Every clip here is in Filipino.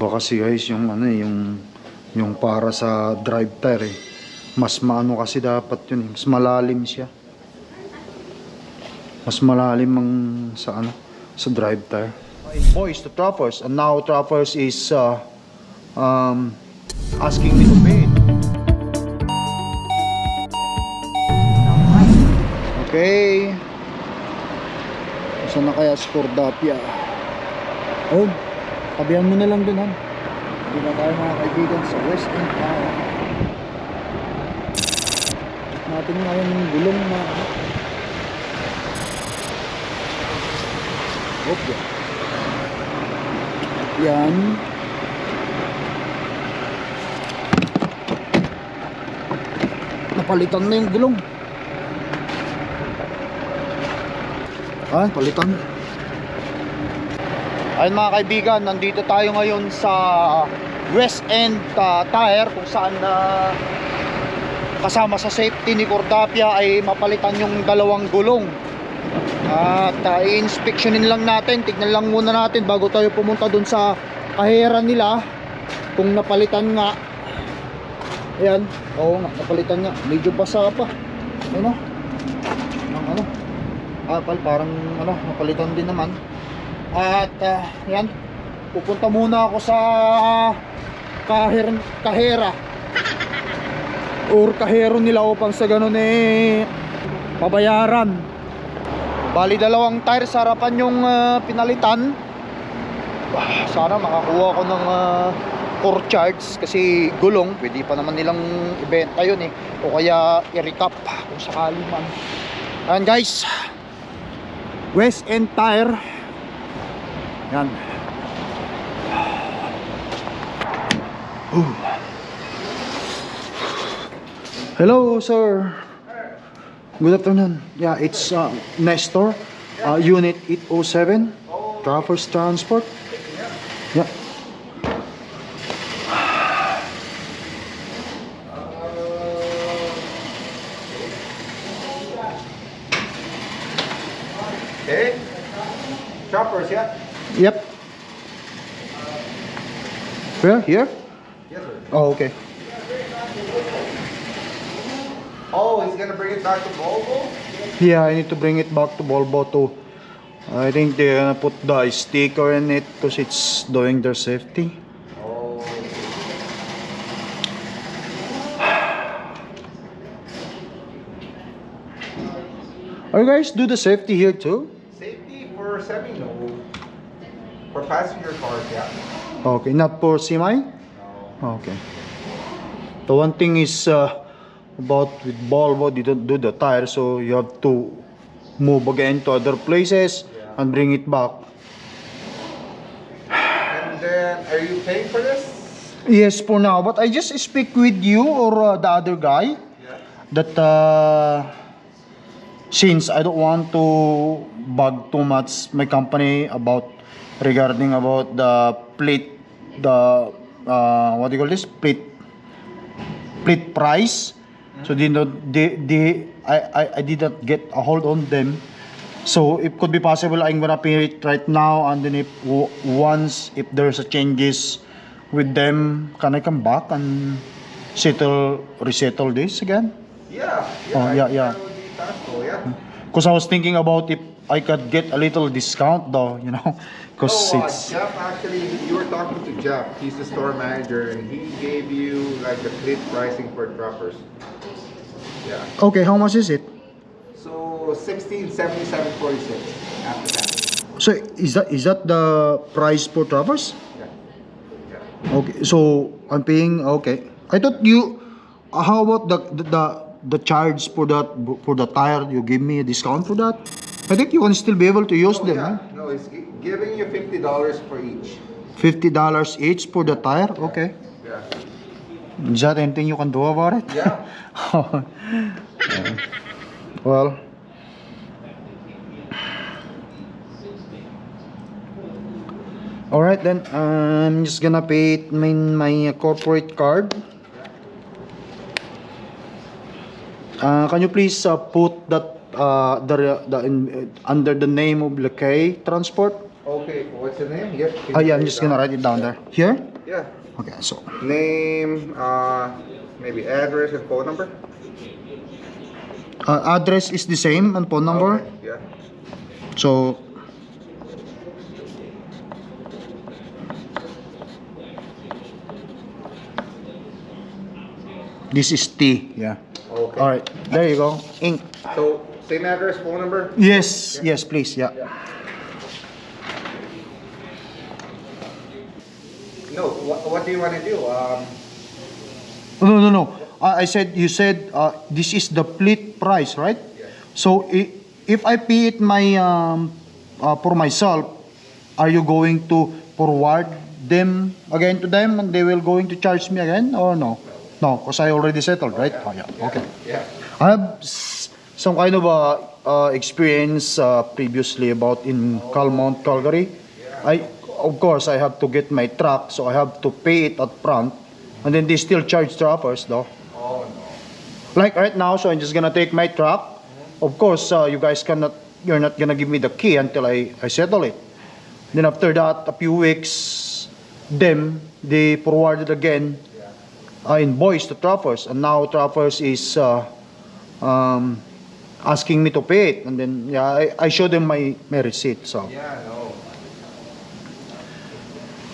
Iba kasi guys yung ano eh, yung yung para sa drive tire eh. Mas maano kasi dapat yun eh. Mas malalim siya. Mas malalim ang sa ano sa drive tire. Boys to Trappers and now Trappers is uh, um, asking me to pay it. Okay. Saan na kaya si Cordapia? Oh, tabihan mo na lang dun, han. Hindi na tayo mga kaibigan sa West End Tower. Natin ngayon yung gulong na. Okay. Yan. Napalitan na yung gulong. Ah, palitan. Ayun mga kaibigan, nandito tayo ngayon sa West End uh, Tire kung saan na kasama sa safety ni Cordapia ay mapalitan yung dalawang gulong. At uh, i-inspectionin lang natin, tignan lang muna natin bago tayo pumunta dun sa kahera nila kung napalitan nga. Ayan, oo nga, napalitan nga. Medyo basa pa. Ano? Ang ano? Apal, parang ano, napalitan din naman. At uh, yan, pupunta muna ako sa kaher kahera or kahero nila upang sa ganun eh pabayaran. Bali dalawang tire sa harapan yung ah, pinalitan. Ah, Sana makakuha ko ng uh, core charge kasi gulong, pwede pa naman nilang ibenta yun eh. O kaya i-recap kung sakali man. Ayan guys, West End Tire Ooh. Hello, sir. Good afternoon. Yeah, it's uh, Nestor, uh, Unit 807, Traffers Transport. Yeah. Okay. Choppers, yeah? Yep. Where? Here? Yes, sir. Oh, okay. Oh, he's gonna bring it back to Volvo? Yeah, I need to bring it back to Volvo too. I think they're gonna put the sticker in it because it's doing their safety. Oh. Are you guys do the safety here too? Safety for semi, no. For passenger cars, yeah. Okay, not for semi? No. Okay. The one thing is uh, about with Volvo, they don't do the tire, so you have to move again to other places and bring it back. And then, are you paying for this? Yes, for now. But I just speak with you or uh, the other guy Yeah. that uh, since I don't want to bug too much my company about regarding about the plate, the uh, what do you call this plate plate price. So they not they, they I, I I did not get a hold on them. So it could be possible I'm gonna pay it right now and then if once if there's a changes with them, can I come back and settle resettle this again? Yeah. Oh, yeah, think yeah. That would be possible, yeah. Because I was thinking about if I could get a little discount though, you know, because Oh, uh, it's Jeff, actually, you were talking to Jeff. He's the store manager, and he gave you like the split pricing for droppers. Yeah. okay. How much is it? So, 1677.46 after that. So is that is that the price for Travers? Yeah. Yeah. Okay, so I'm paying. Okay, I thought you. how about the the the, the charge for that for the tire? You give me a discount for that? I think you can still be able to use Oh, them. yeah. Huh? No, it's giving you fifty dollars for each. Fifty dollars each for the tire. Okay. Yeah. Is that anything you can do about it? Yeah. well. All right then. I'm just gonna pay it my my corporate card. Uh, can you please uh, put that uh, the the in, under the name of Lakay Transport? Okay. What's the name? Yep. Oh yeah, I'm just gonna write it down there. Here. Yeah. Okay, so Name, uh, maybe address and phone number. uh, address is the same and phone number. Okay, Yeah. So This is T. Yeah. Okay. All right. There you go. Ink. So same address, phone number. Yes. Yes, please. Yeah. No. What, what do you want to do? Um, No, no, no. Uh, I said you said uh, this is the plate price, right? Yes. So i- if I pay it my um, uh, for myself, are you going to forward them again to them and they will going to charge me again or no? No, because I already settled, right? Oh, yeah. Okay. yeah. I have some kind of uh, experience uh, previously about in Calmont, Calgary. I of course I have to get my truck, so I have to pay it up front, and then they still charge truckers though. Oh no. Like right now, so I'm just gonna take my truck. Of course, uh, you guys cannot, you're not gonna give me the key until I, I settle it. Then after that, a few weeks, them, they forwarded again uh, invoice to Trappers. And now Trappers is uh, um, asking me to pay it. And then, yeah, I, I show them my, my receipt, so. Yeah. No.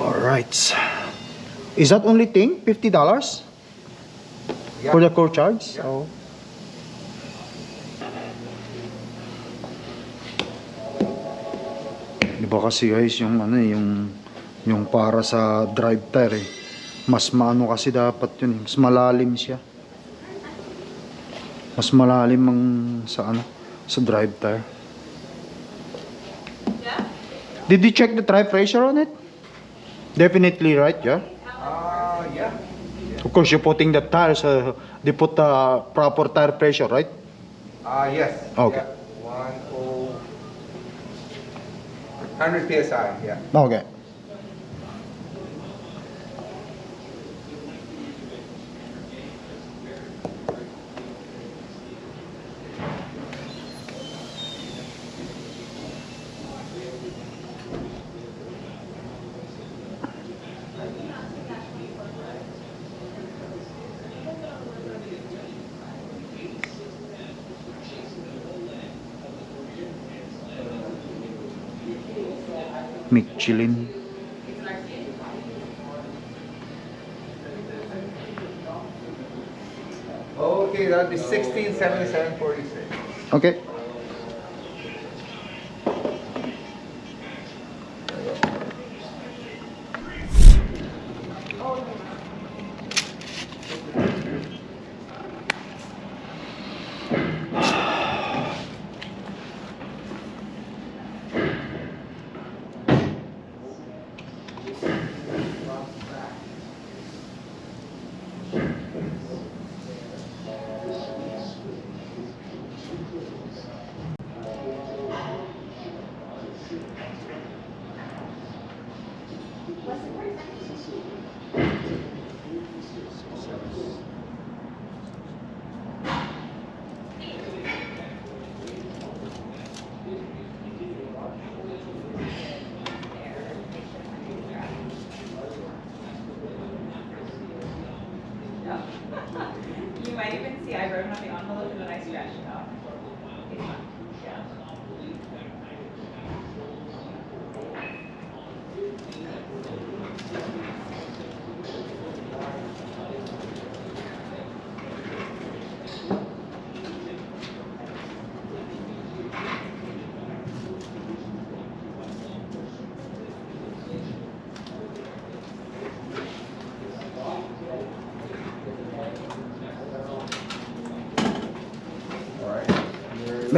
Alright. Is that only thing? $50 Yeah. for the core charge? Yeah. Oh. Iba kasi guys yung ano eh, yung yung para sa drive tire eh. Mas maano kasi dapat yun eh. Mas malalim siya. Mas malalim ang sa ano sa drive tire. Did you check the tire pressure on it? Definitely right, yeah. Uh, yeah. Of course, you're putting the tires, uh, they put the proper tire pressure, right? Uh, yes. Okay. Yeah. One oh. Hundred psi. Yeah. Okay. Michelin Okay, that would be 1677.46. Okay.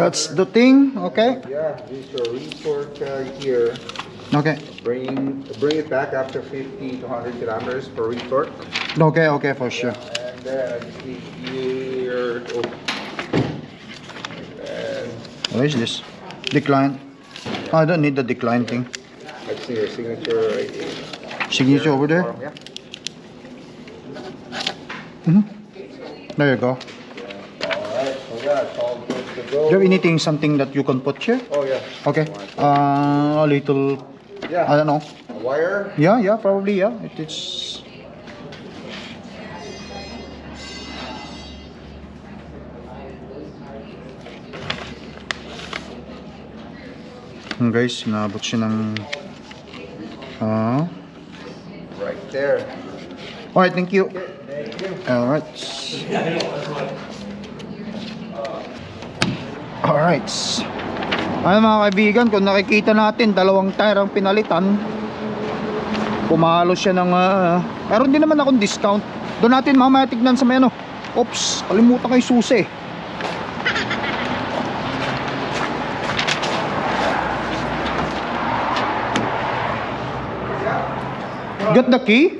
That's the thing, okay? Yeah, this your report uh, here. Okay. Bring bring it back after 50 to 100 kilometers per retort. Okay, okay, for sure. And then I just need here. Oh. And What is this? Decline. I don't need the decline thing. I see your signature right here. Signature over there. Yeah. Mhm. There you go. All right. So yeah, it's all good to go. Do you have anything, something that you can put here? Oh yeah. Okay. Uh, a little, Yeah. I don't know. A wire. Yeah, yeah, probably, yeah. It is. Hmm, guys, sinabot siya ng... Ah. Right there. Alright, thank you. Alright. Alright. Ano mga kaibigan, kung nakikita natin, dalawang tire ang pinalitan. Pumalo siya ng... ah, meron din naman akong discount. Doon natin mamaya tignan sa may ano. Oops, kalimutan yung susi. Got the key?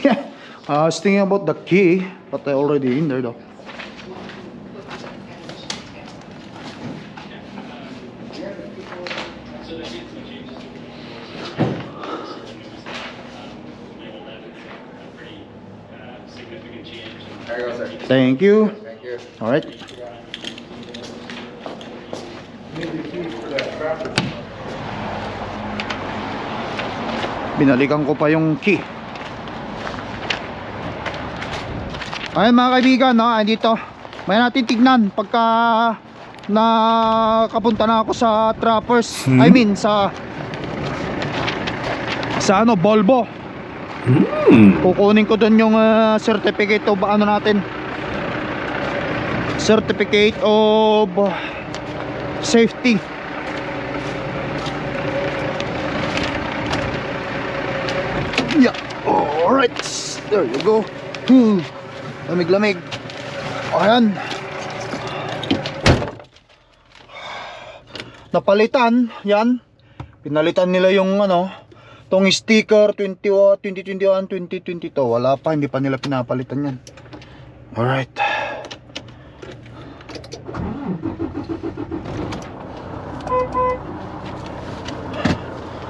Yeah. I was thinking about the key, but I already in there though. There you go, sir. Thank you. Thank you. All right. Binalikan ko pa yung key. Ay mga kaibigan, no, dito. May natin tignan pagka nakapunta na ako sa Trappers. I mean sa sa ano, Volvo. Kukunin ko doon yung ah, certificate of ano natin. Certificate of safety. Yeah. All right. There you go. Hmm. Lamig-lamig. Ayan. Napalitan, yan. Pinalitan nila yung ano, tong sticker 20, 2021, 2022. Wala pa, hindi pa nila pinapalitan yan. Alright.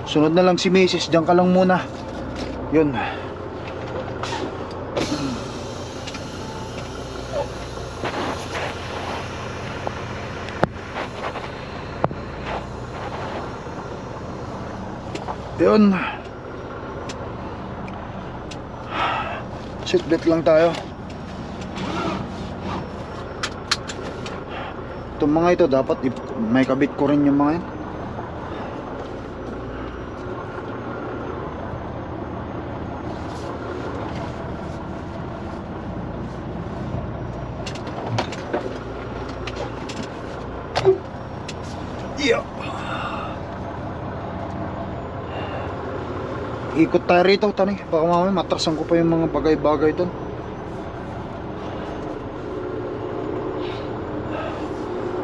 Sunod na lang si Mrs. Diyan ka lang muna. Yun. Yun. Seatbelt lang tayo. Itong mga ito dapat may kabit ko rin yung mga yan. Ikot tayo rito, tani. Baka mamaya matrasan ko pa yung mga bagay-bagay doon.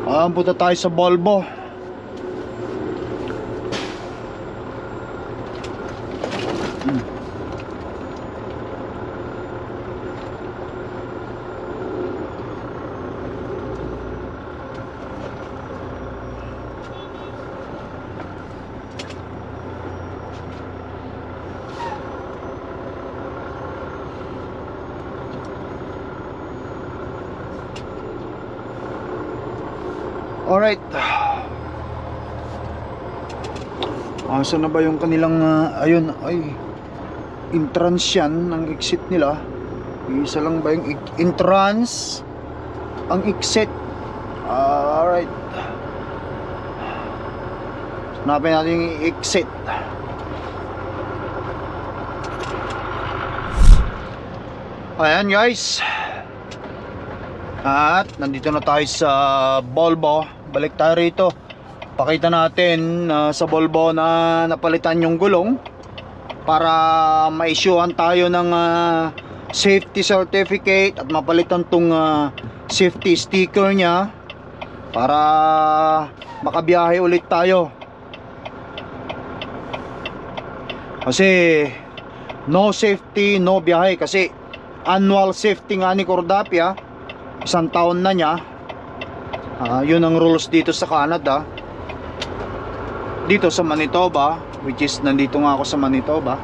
Ah, punta tayo sa Volvo. Alright. Asa na ba yung kanilang ah, ayun ay entrance yan ang exit nila. Isa lang ba yung entrance ang exit? Alright. Hanapin natin yung exit. Ayan guys. At nandito na tayo sa Volvo. Balik tayo rito. Pakita natin ah, sa Volvo na napalitan yung gulong para ma-issuean tayo ng ah, safety certificate at mapalitan tong ah, safety sticker niya para makabiyahe ulit tayo. Kasi no safety, no biyahe kasi annual safety nga ni Cordapia isang taon na niya Ah, yun ang rules dito sa Canada. Dito sa Manitoba which is nandito nga ako sa Manitoba.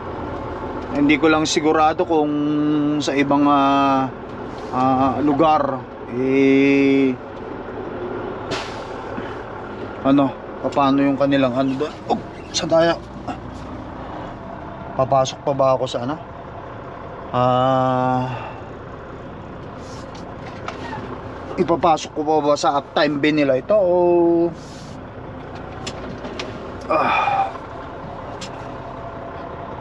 Hindi ko lang sigurado kung sa ibang ah, ah, lugar eh ano paano yung kanilang ano doon? Oh, sa daya. Papasok pa ba ako sa ano? Ah... ipapasok ko pa ba sa uptime bin nila ito o ah.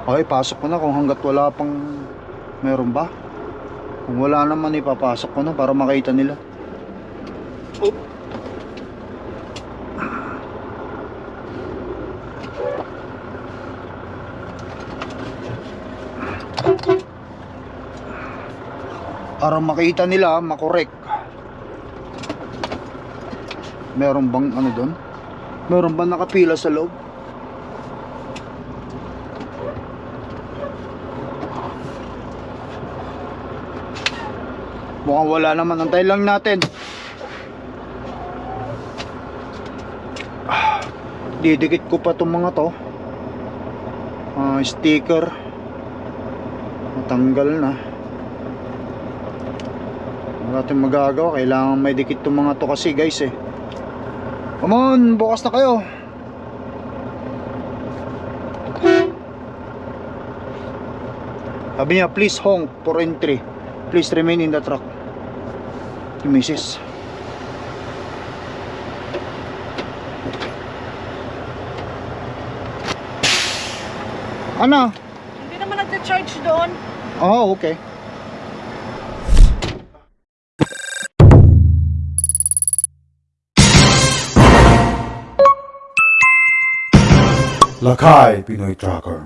okay pasok ko na kung hanggat wala pang meron ba kung wala naman ipapasok ko na para makita nila Oop. para makita nila makorek meron bang ano doon meron ba nakapila sa loob? Mukhang wala naman. Antay lang natin. Ah, didikit ko pa itong mga to. Ah, sticker. Matanggal na. Wala tayong magagawa. Kailangan may dikit itong mga to kasi guys eh come on bukas na kayo. Sabi niya please honk for entry. Please remain in the truck. Yung misis ano? Hindi naman nagcha-charge doon. oh okay Lakay Pinoy Tracker